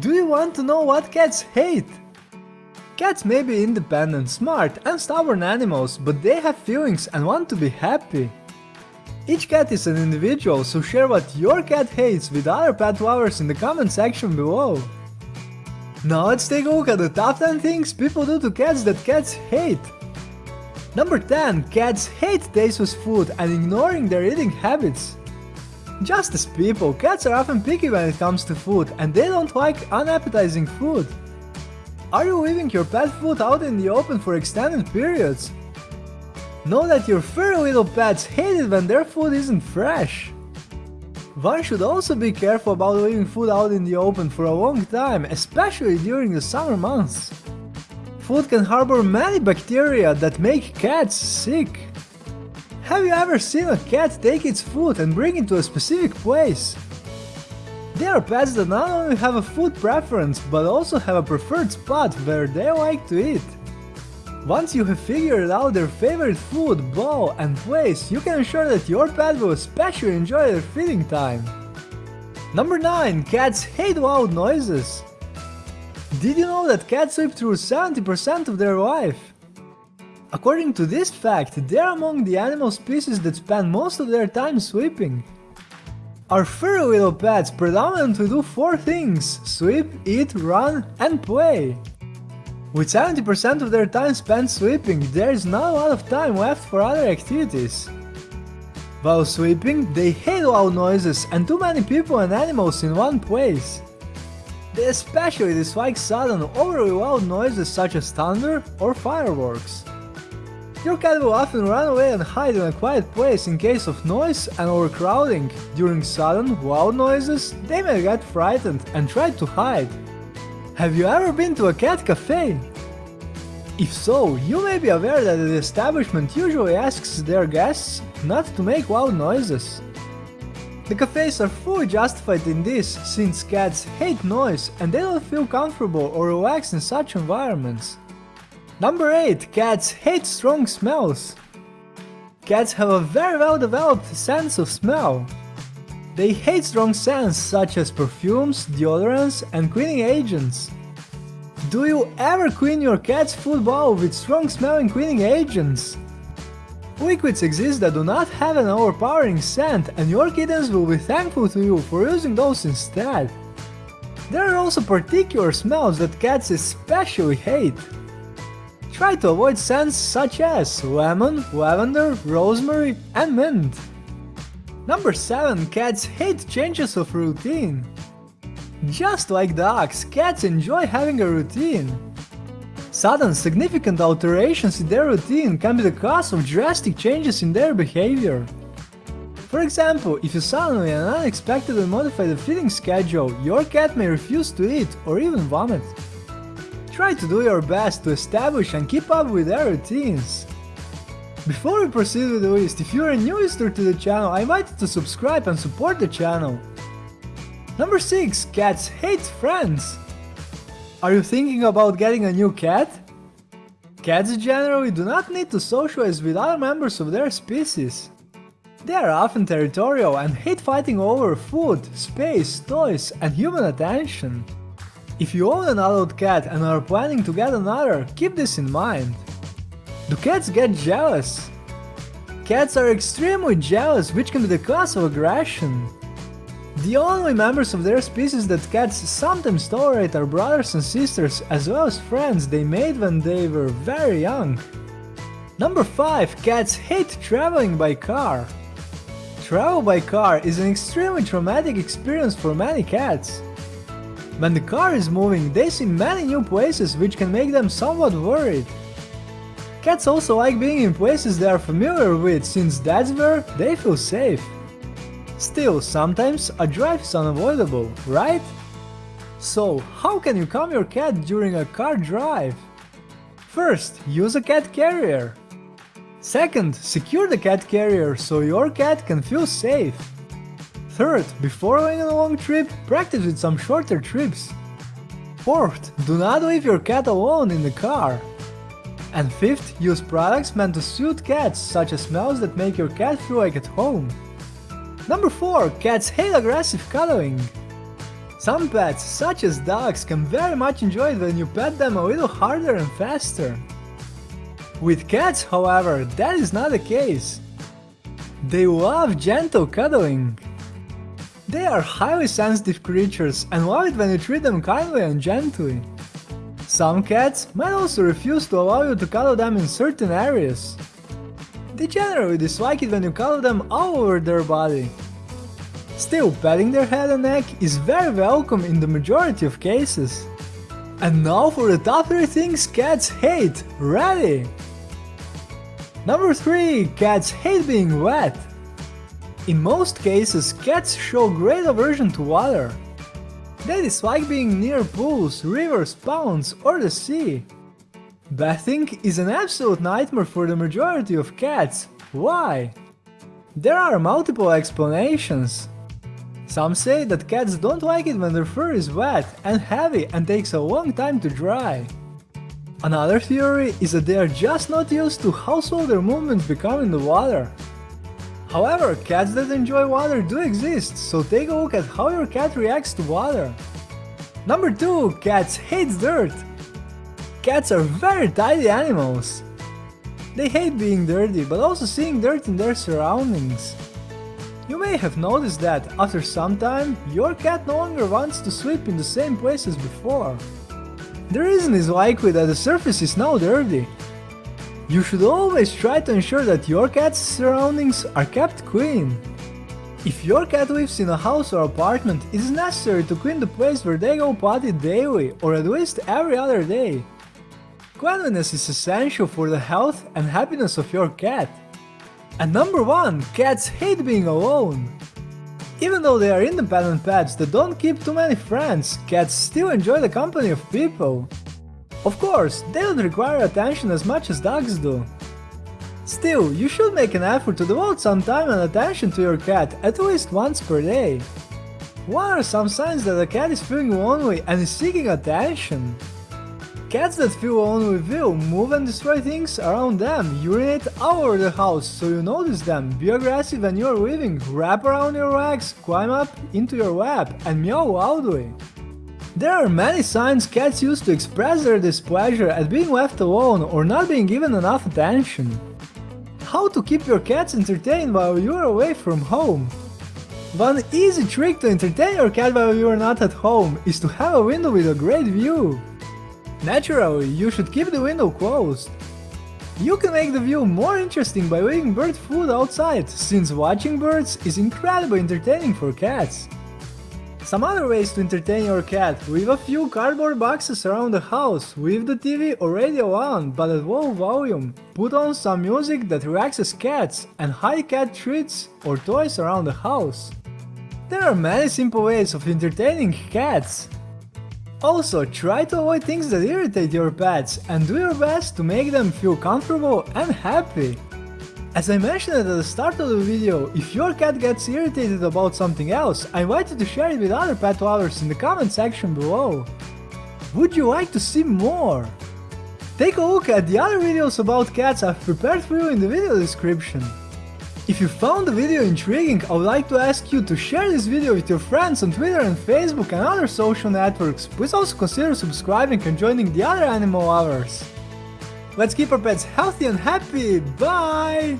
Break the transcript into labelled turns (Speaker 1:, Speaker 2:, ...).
Speaker 1: Do you want to know what cats hate? Cats may be independent, smart and stubborn animals, but they have feelings and want to be happy. Each cat is an individual, so share what your cat hates with other pet lovers in the comment section below. Now let's take a look at the top 10 things people do to cats that cats hate. Number 10. Cats hate tasteless food and ignoring their eating habits. Just as people, cats are often picky when it comes to food and they don't like unappetizing food. Are you leaving your pet food out in the open for extended periods? Know that your furry little pets hate it when their food isn't fresh. One should also be careful about leaving food out in the open for a long time, especially during the summer months. Food can harbor many bacteria that make cats sick. Have you ever seen a cat take its food and bring it to a specific place? There are pets that not only have a food preference, but also have a preferred spot where they like to eat. Once you have figured out their favorite food, bowl and place, you can ensure that your pet will especially enjoy their feeding time. Number 9. Cats hate loud noises. Did you know that cats sleep through 70% of their life? According to this fact, they're among the animal species that spend most of their time sleeping. Our furry little pets predominantly do four things, sleep, eat, run and play. With 70% of their time spent sleeping, there is not a lot of time left for other activities. While sleeping, they hate loud noises and too many people and animals in one place. They especially dislike sudden, overly loud noises such as thunder or fireworks. Your cat will often run away and hide in a quiet place in case of noise and overcrowding. During sudden, loud noises, they may get frightened and try to hide. Have you ever been to a cat cafe? If so, you may be aware that the establishment usually asks their guests not to make loud noises. The cafes are fully justified in this, since cats hate noise and they don't feel comfortable or relaxed in such environments. Number 8. Cats hate strong smells. Cats have a very well developed sense of smell. They hate strong scents such as perfumes, deodorants and cleaning agents. Do you ever clean your cat's food bowl with strong smelling cleaning agents? Liquids exist that do not have an overpowering scent and your kittens will be thankful to you for using those instead. There are also particular smells that cats especially hate. Try to avoid scents such as lemon, lavender, rosemary and mint. Number 7. Cats hate changes of routine. Just like dogs, cats enjoy having a routine. Sudden, significant alterations in their routine can be the cause of drastic changes in their behavior. For example, if you suddenly and unexpectedly modify the feeding schedule, your cat may refuse to eat or even vomit. Try to do your best to establish and keep up with their routines. Before we proceed with the list, if you're a new visitor to the channel, I invite you to subscribe and support the channel. Number 6. Cats hate friends. Are you thinking about getting a new cat? Cats generally do not need to socialize with other members of their species. They are often territorial and hate fighting over food, space, toys and human attention. If you own an adult cat and are planning to get another, keep this in mind. Do cats get jealous? Cats are extremely jealous, which can be the cause of aggression. The only members of their species that cats sometimes tolerate are brothers and sisters, as well as friends they made when they were very young. Number 5. Cats hate traveling by car. Travel by car is an extremely traumatic experience for many cats. When the car is moving, they see many new places which can make them somewhat worried. Cats also like being in places they are familiar with, since that's where they feel safe. Still, sometimes a drive is unavoidable, right? So, how can you calm your cat during a car drive? First, use a cat carrier. Second, secure the cat carrier so your cat can feel safe. Third, before going on a long trip, practice with some shorter trips. Fourth, do not leave your cat alone in the car. And fifth, use products meant to suit cats, such as smells that make your cat feel like at home. Number 4. Cats hate aggressive cuddling. Some pets, such as dogs, can very much enjoy it when you pet them a little harder and faster. With cats, however, that is not the case. They love gentle cuddling. They are highly sensitive creatures and love it when you treat them kindly and gently. Some cats might also refuse to allow you to cuddle them in certain areas. They generally dislike it when you cuddle them all over their body. Still, petting their head and neck is very welcome in the majority of cases. And now for the top 3 things cats hate, ready! Number 3. Cats hate being wet. In most cases, cats show great aversion to water. They dislike being near pools, rivers, ponds, or the sea. Bathing is an absolute nightmare for the majority of cats. Why? There are multiple explanations. Some say that cats don't like it when their fur is wet and heavy and takes a long time to dry. Another theory is that they are just not used to how slow their movements become in the water. However, cats that enjoy water do exist, so take a look at how your cat reacts to water. Number 2. Cats hate dirt. Cats are very tidy animals. They hate being dirty, but also seeing dirt in their surroundings. You may have noticed that, after some time, your cat no longer wants to sleep in the same place as before. The reason is likely that the surface is now dirty. You should always try to ensure that your cat's surroundings are kept clean. If your cat lives in a house or apartment, it is necessary to clean the place where they go potty daily or at least every other day. Cleanliness is essential for the health and happiness of your cat. And number 1, cats hate being alone. Even though they are independent pets that don't keep too many friends, cats still enjoy the company of people. Of course, they don't require attention as much as dogs do. Still, you should make an effort to devote some time and attention to your cat at least once per day. What are some signs that a cat is feeling lonely and is seeking attention? Cats that feel lonely will move and destroy things around them, urinate all over the house so you notice them, be aggressive when you're leaving, wrap around your legs, climb up into your lap, and meow loudly. There are many signs cats use to express their displeasure at being left alone or not being given enough attention. How to keep your cats entertained while you're away from home? One easy trick to entertain your cat while you're not at home is to have a window with a great view. Naturally, you should keep the window closed. You can make the view more interesting by leaving bird food outside, since watching birds is incredibly entertaining for cats. Some other ways to entertain your cat, leave a few cardboard boxes around the house, leave the TV or radio on, but at low volume, put on some music that relaxes cats, and hide cat treats or toys around the house. There are many simple ways of entertaining cats. Also, try to avoid things that irritate your pets and do your best to make them feel comfortable and happy. As I mentioned at the start of the video, if your cat gets irritated about something else, I invite you to share it with other pet lovers in the comment section below. Would you like to see more? Take a look at the other videos about cats I've prepared for you in the video description. If you found the video intriguing, I would like to ask you to share this video with your friends on Twitter and Facebook and other social networks. Please also consider subscribing and joining the other animal lovers. Let's keep our pets healthy and happy, bye!